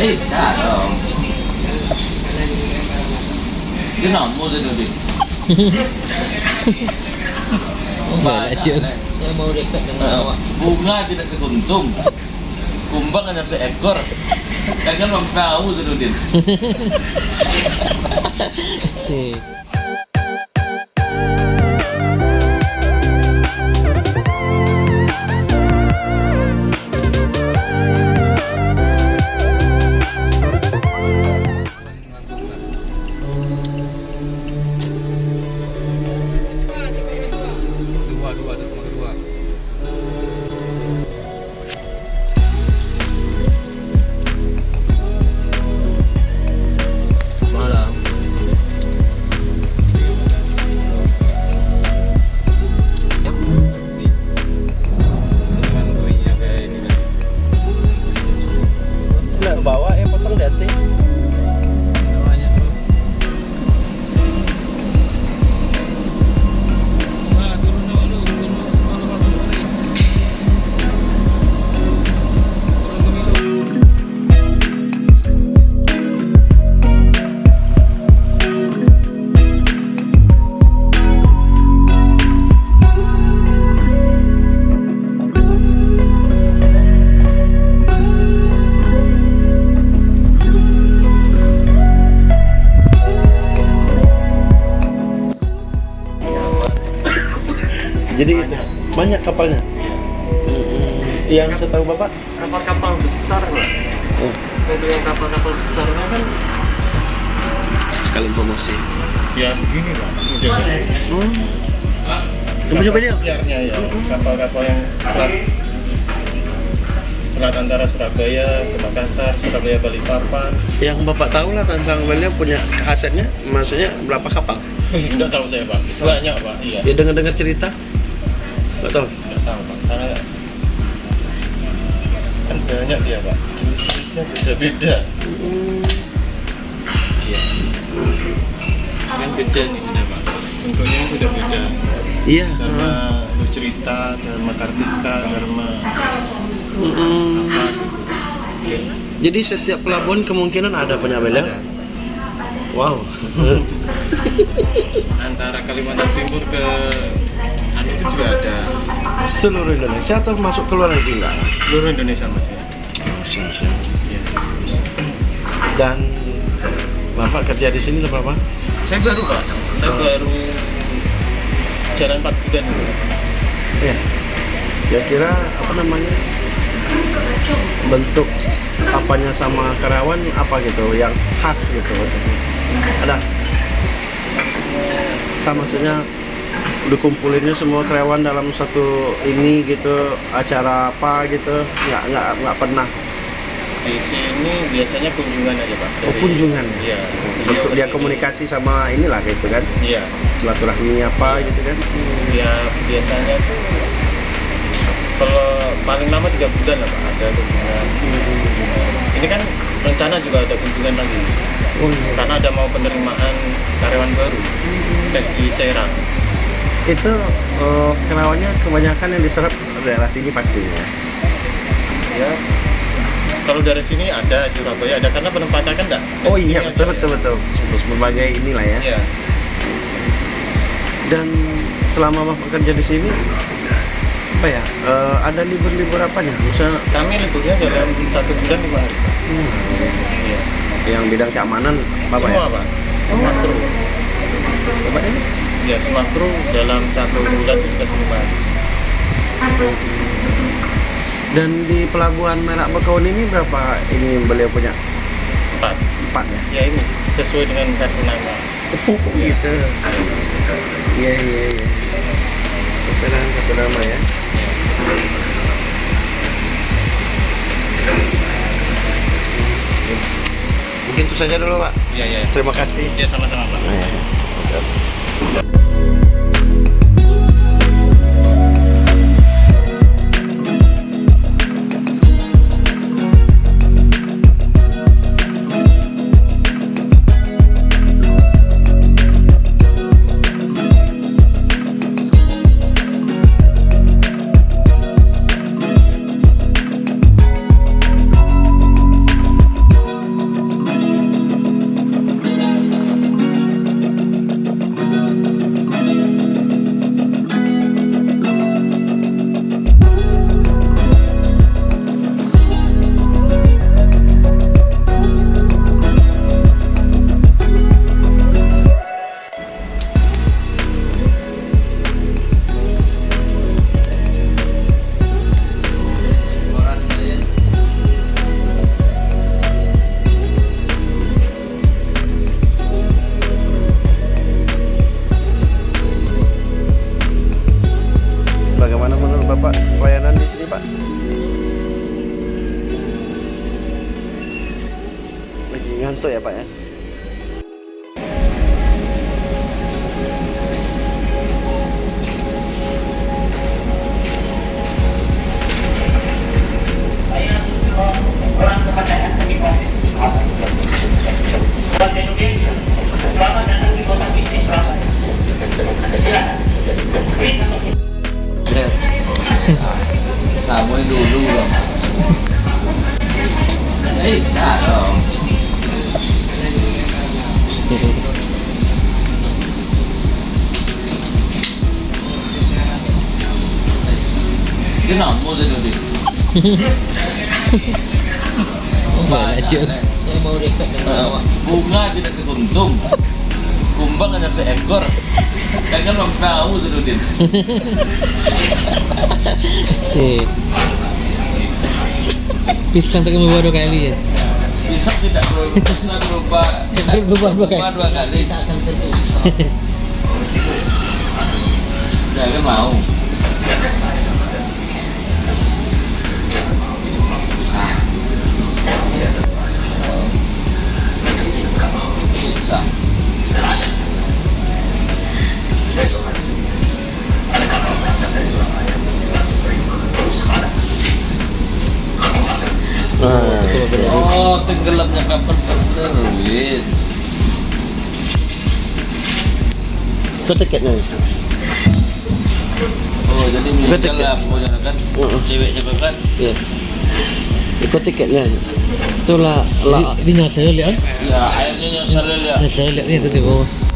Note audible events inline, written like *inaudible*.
Bisa dong. Kenapa mau jadi cuy. Saya mau dekat dengan awak. Bunga tidak sekuntum. Kumbang hanya seekor. Jangan mau tahu Zainuddin. *laughs* Dua, dua, ada rumah kedua. Jadi gitu. Banyak kapalnya. Yang setahu Bapak? Kapal-kapal besar, Pak. Oh, Kalau yang kapal-kapal besarnya kan sekali promosi. Ya begini lah modelnya. Hmm. Lihat. Siarnya ya kapal-kapal yang selat selat antara Surabaya ke Makassar, Surabaya Balikpapan. Yang Bapak tahu lah tentang beliau punya asetnya, maksudnya berapa kapal? *laughs* Enggak tahu saya pak. Banyak pak. Iya. Ya dengar-dengar cerita. Nggak tahu. Enggak tahu pak. Karena kan banyak dia pak. Jenis-jenisnya beda-beda. Iya. Kan beda nih sudah pak. Bentuknya kan beda-beda. Iya. Dharma Lu cerita, Dharma Kartika, Dharma Mm-mm. apa gitu. Oke. Jadi setiap pelabuhan kemungkinan ada punya beliau. Ada. Wow. *laughs* antara Kalimantan Timur ke itu juga ada Seluruh Indonesia atau masuk ke luar negeri enggak? seluruh Indonesia mas ya Indonesia. Iya. Dan Bapak kerja di sini berapa? saya baru pak saya baru jalan 4 bulan. Iya. Kira-kira apa namanya? Bentuk apanya sama karyawan apa gitu yang khas gitu maksudnya. Ada. Kita maksudnya dikumpulinnya semua karyawan dalam satu ini gitu acara apa gitu. Nggak nggak nggak pernah. Di sini biasanya kunjungan aja pak. Oh, kunjungan iya. Bentuk Beliau dia komunikasi sama inilah gitu kan? Iya. Silaturahmi apa gitu kan? Ya biasanya tuh kalau paling lama tiga bulan lah pak. Ada kunjungan. Ini kan rencana juga ada kunjungan lagi. Oh iya. Karena ada mau penerimaan karyawan baru tes di Serang itu eh, karyawannya kebanyakan yang diserap daerah sini pastinya. Ya. Kalau dari sini ada Surabaya ada karena penempatan kan enggak oh iya betul betul betul. Terus berbagai inilah ya. Iya. dan selama bapak kerja di sini apa ya eh, ada libur-libur apanya misalnya kami liburnya dalam satu bulan lima hari Pak. Iya. yang bidang keamanan bapak semua ya? Pak. Semua kru. Bapak ini ya semua kru dalam satu bulan itu dikasih lima. Hari dan di pelabuhan Merak Bekaun ini berapa ini beliau punya? Empat. Empat ya? Ya ini sesuai dengan kartu nama. Oh gitu. Iya iya iya. Pesanan satu nama ya. Mungkin itu saja dulu pak. Iya iya terima kasih. Ya sama-sama pak. Eh, Lagi ngantuk Kenapa? Mau jadi? Saya mau Eh, bunga tidak sekuntum kumbang hanya seekor. Jangan mempertahu Zainuddin. Eh. Pisang tak berubah dua kali ya. bisa tidak ber- bisa berubah. Berubah dua kali. berubah dua kali. jangan mau bisa oh tenggelamnya kapal berteruin itu tiketnya. oh jadi tiket. lah pokoknya kan Uh-uh. cewek juga kan Iya. Itu tiketnya. Itulah lah. Ini nyasar lihat. ya akhirnya yang saya lihat Nyasar lihat ni tu tu bawah.